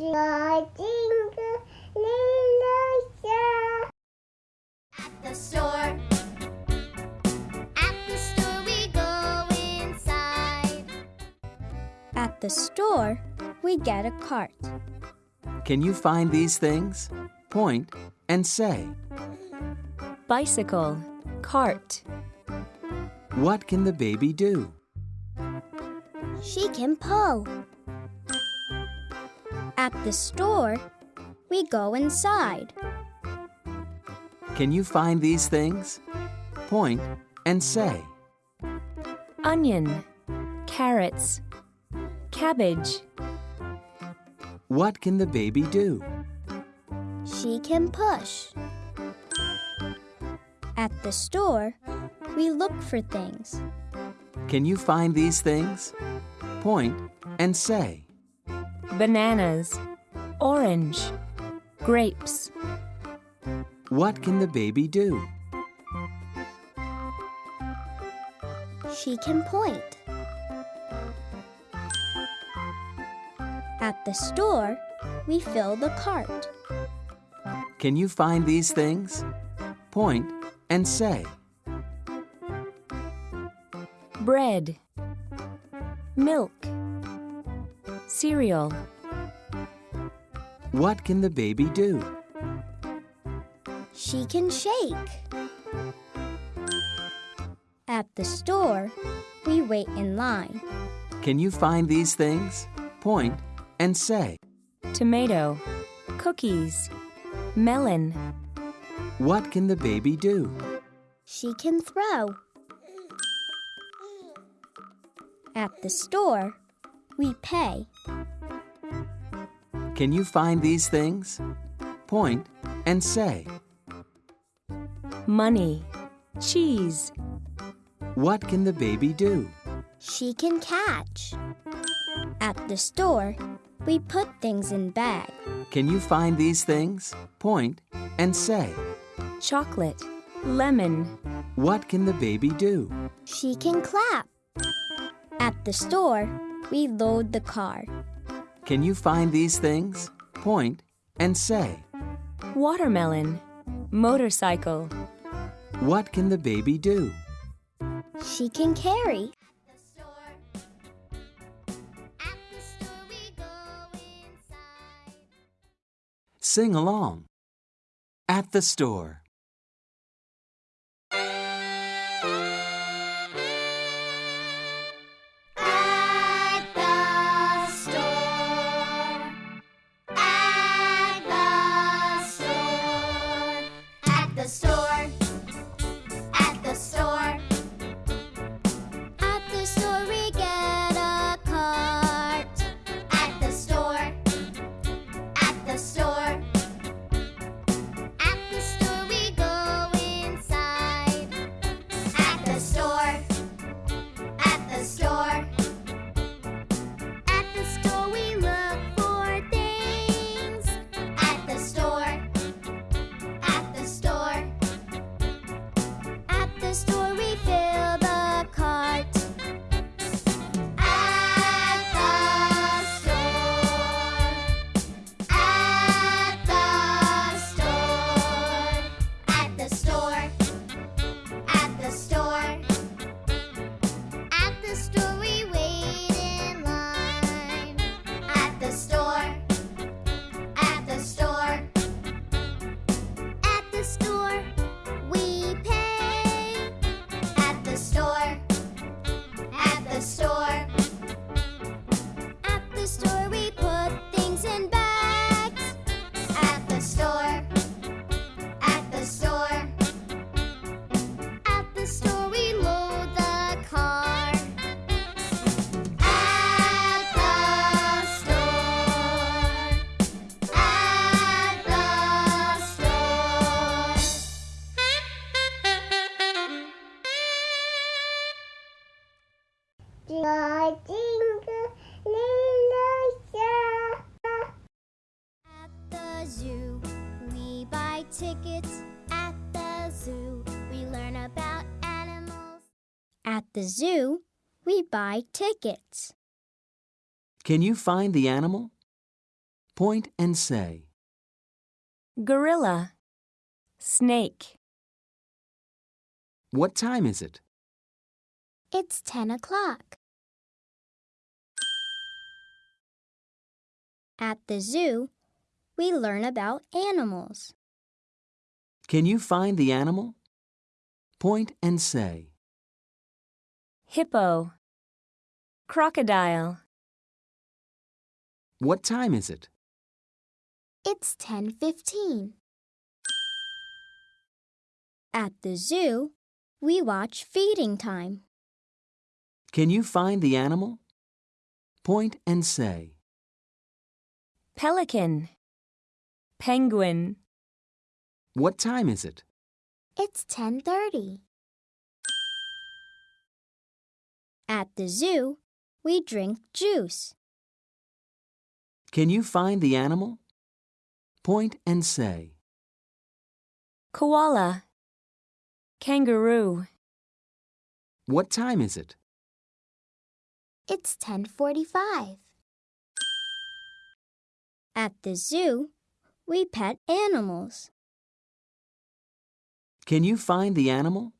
Jingle, jingle, little star. At the store. At the store we go inside. At the store, we get a cart. Can you find these things? Point and say. bicycle, cart, What can the baby do? She can pull. At the store, we go inside. Can you find these things? Point and say. onion, carrots, cabbage, What can the baby do? She can push. At the store, we look for things. Can you find these things? Point and say. Bananas, orange, grapes, What can the baby do? She can point. At the store, we fill the cart. Can you find these things? Point and say. bread, milk, cereal, What can the baby do? She can shake. At the store, we wait in line. Can you find these things? Point and say. tomato, cookies, melon, What can the baby do? She can throw. At the store, we pay. Can you find these things? Point and say. money, cheese, What can the baby do? She can catch. At the store, we put things in bag. Can you find these things? Point and say. chocolate, lemon, What can the baby do? She can clap. At the store, we load the car. Can you find these things? Point and say. watermelon, motorcycle, What can the baby do? She can carry. At the store we go inside. Sing along. At the store. The zoo, we buy tickets. Can you find the animal? Point and say. gorilla, snake, What time is it? It's 10 o'clock. At the zoo, we learn about animals. Can you find the animal? Point and say. Hippo, crocodile, What time is it? It's 10:15. At the zoo, we watch feeding time. Can you find the animal? Point and say. pelican, penguin, What time is it? It's 10:30. At the zoo, we drink juice. Can you find the animal? Point and say. koala, kangaroo, What time is it? It's 10:45. At the zoo, we pet animals. Can you find the animal?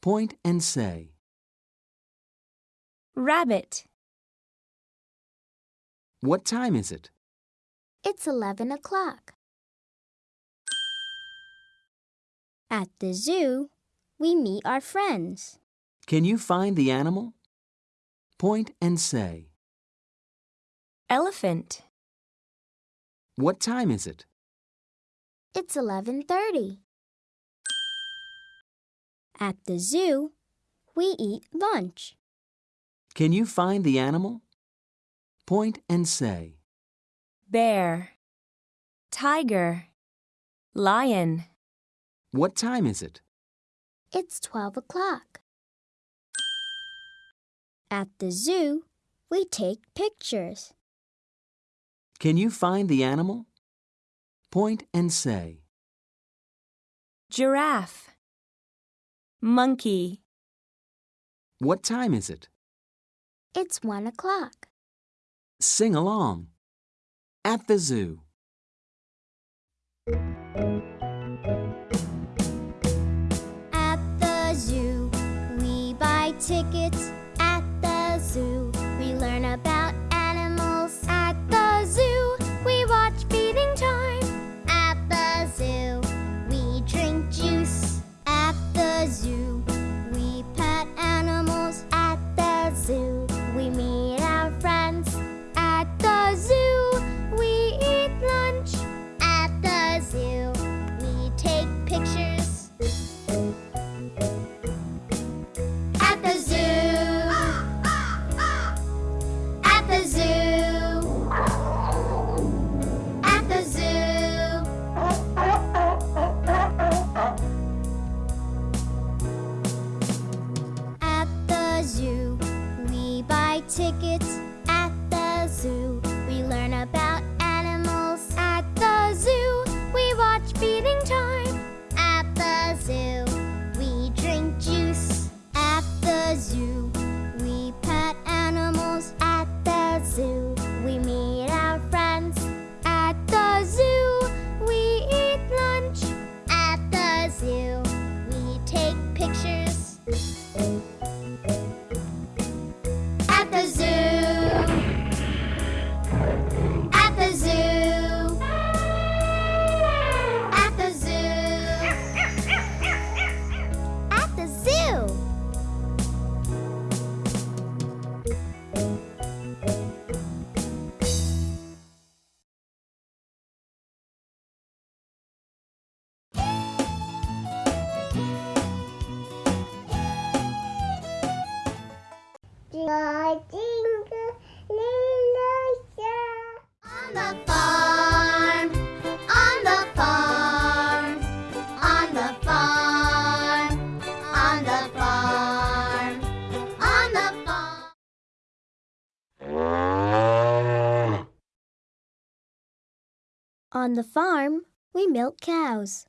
Point and say. Rabbit, What time is it? It's 11 o'clock. At the zoo, we meet our friends. Can you find the animal? Point and say. elephant, What time is it? It's 11:30. At the zoo, we eat lunch. Can you find the animal? Point and say. bear, tiger, lion, What time is it? It's 12 o'clock. At the zoo, we take pictures. Can you find the animal? Point and say. giraffe, monkey, What time is it? It's 1 o'clock. Sing along. At the zoo. The zoo. On the farm, on the farm, on the farm, on the farm, on the far. On the farm, we milk cows.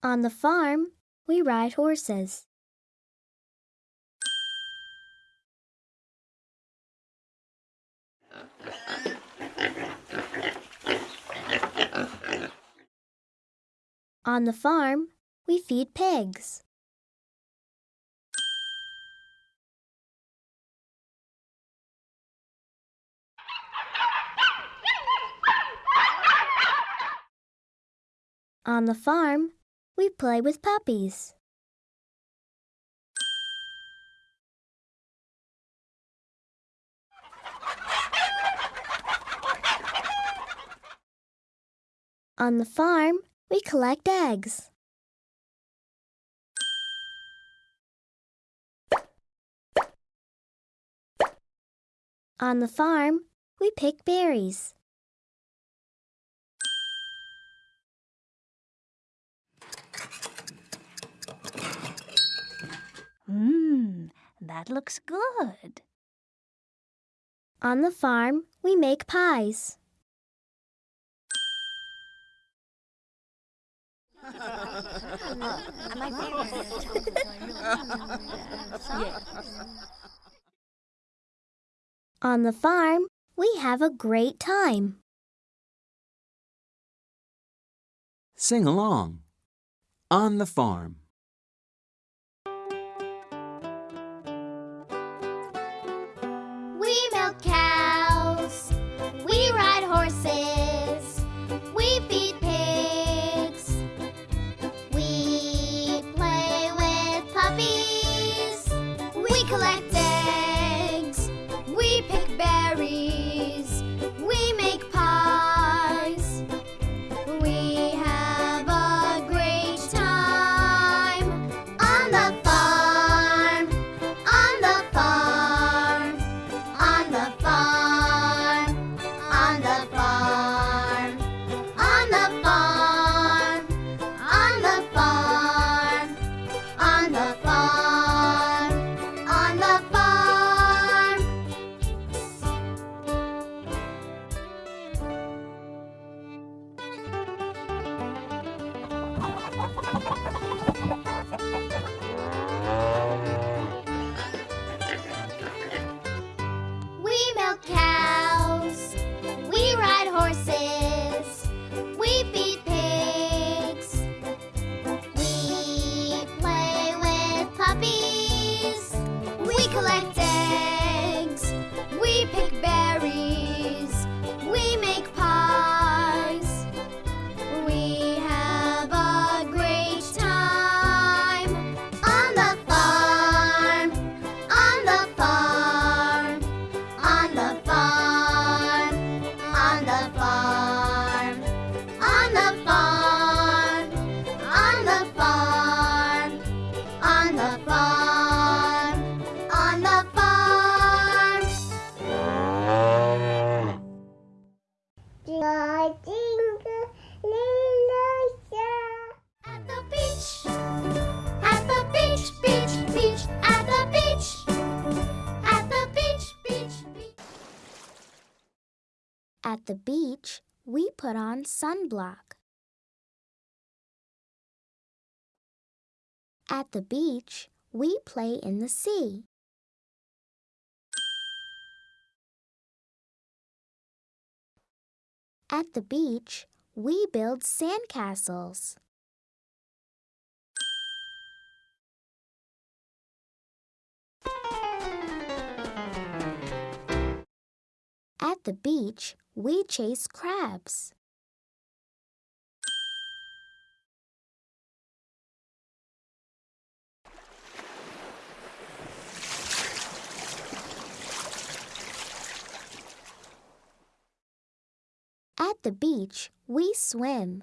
On the farm, we ride horses. On the farm, we feed pigs. On the farm, we play with puppies. On the farm, we collect eggs. On the farm, we pick berries. That looks good. On the farm, we make pies. On the farm, we have a great time. Sing along. On the farm. Put on sunblock. At the beach, we play in the sea. At the beach, we build sandcastles. At the beach, we chase crabs. At the beach, we swim.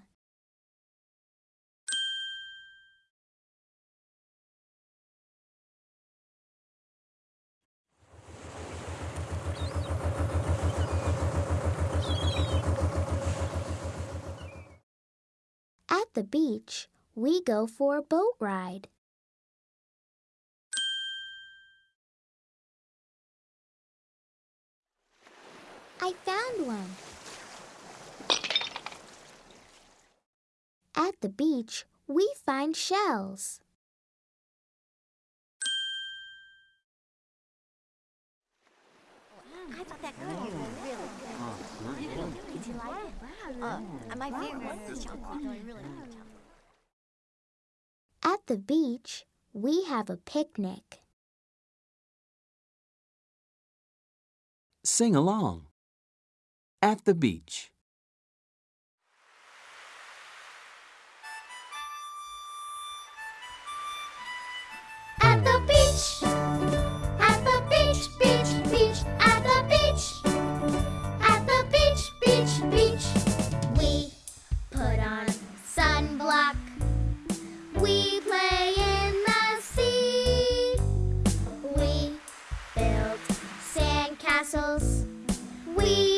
At the beach, we go for a boat ride. I found one. At the beach, we find shells. At the beach, we have a picnic. Sing along. At the beach. At the beach, beach, beach, at the beach, at the beach, beach, beach. We put on sunblock. We play in the sea. We build sandcastles. We